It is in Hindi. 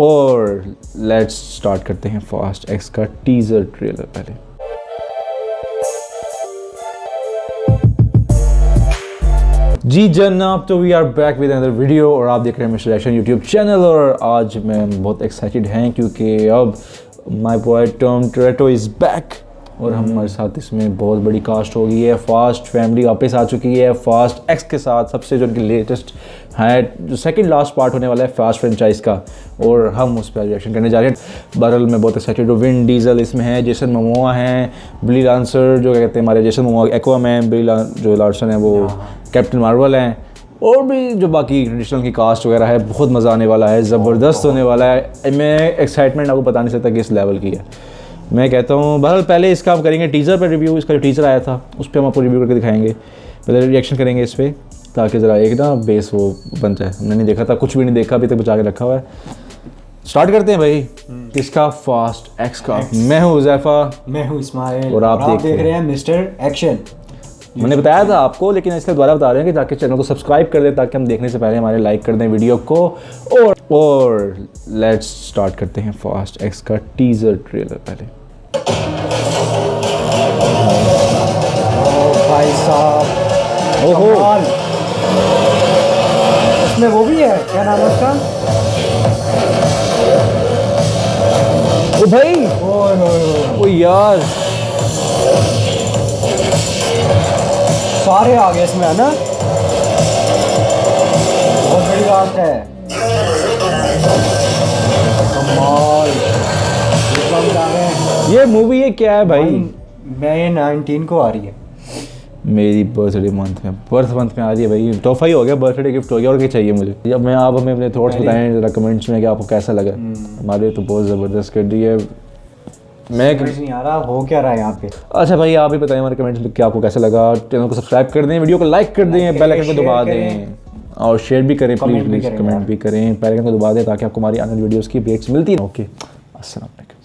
और लेट्स स्टार्ट करते हैं फास्ट एक्स का टीजर ट्रेलर पहले। जी जनाब तो we are back with another video और आप देख रहे हैं मिस्टर एक्शन यूट्यूब चैनल और आज मैं बहुत एक्साइटेड हैं क्योंकि अब माय बॉय टर्म ट्रेटो इज़ बैक और हमारे साथ इसमें बहुत बड़ी कास्ट हो गई है फास्ट फैमिली वापस आ चुकी है। फास्ट एक्स के साथ सबसे जो उनकी लेटेस्ट है जो सेकंड लास्ट पार्ट होने वाला है फास्ट फ्रेंचाइज का। और हम उस पर रिएक्शन करने जा रहे हैं। बरल में बहुत एक्साइटेड हूँ। विन डीजल इसमें है जेसन ममोआ हैं बिली लांसर जो क्या कहते हैं हमारे जेसन ममोआ एक्वा मैन बिली जो लार्सन है वो कैप्टन मार्वल हैं। और भी जो बाकी ट्रेडिशनल की कास्ट वगैरह है बहुत मज़ा आने वाला है ज़बरदस्त होने वाला है। मैं एक्साइटमेंट आपको बता नहीं सकता कि इस लेवल की है। मैं कहता हूँ बहरहाल पहले इसका हम करेंगे टीज़र पर रिव्यू इसका जो टीज़र आया था उस पर हम आपको रिव्यू करके दिखाएँगे। पहले रिएक्शन करेंगे इस पर ताकि ज़रा एक ना बेस वो बन जाए। हमने नहीं देखा था कुछ भी नहीं देखा अभी तक बचा के रखा हुआ है। स्टार्ट करते हैं भाई। किसका? फास्ट एक्स का। मैं हूँ उजैफा मैं हूँ इस्माइल। और आप देख देख रहे हैं मिस्टर एक्शन मैंने बताया था आपको लेकिन इसलिए दोबारा बता रहे हैं कि ताकि चैनल को सब्सक्राइब कर दें ताकि हम देखने से पहले हमारे लाइक कर दें वीडियो को। और और लेट्स स्टार्ट करते हैं फास्ट एक्स का टीज़र ट्रेलर पहले। ओ भाई। होए। ओ यार। सारे आ गए इसमें, है ना? बहुत बड़ी बात है। कमाल। ये ये मूवी ये क्या है भाई? मई नाइनटीन को आ रही है। मेरी बर्थडे मंथ में। बर्थ मंथ में आ रही है भाई। तोहफा ही हो गया बर्थडे गिफ्ट हो गया और क्या चाहिए मुझे? अब मैं आप हमें अपने थॉट्स बताएँ जरा कमेंट्स में कि आपको कैसा लगा? हमारे तो बहुत ज़बरदस्त कर दी है। मैं नहीं आ रहा हो क्या रहा है यहाँ पे? अच्छा भाई आप ही बताएँ हमारे कमेंट्स में कि आपको कैसा लगा। चैनल को सब्सक्राइब कर दें वीडियो को लाइक कर दें बेल आइकन को दबा दें। और शेयर भी करें प्लीज़ कमेंट भी प्लीज़ करें कमेंट। भी करें। बेल आइकन को दबा दें ताकि आपको हमारी आने वीडियोज़ की अपडेट्स मिलती हैं ओके अस्सलाम वालेकुम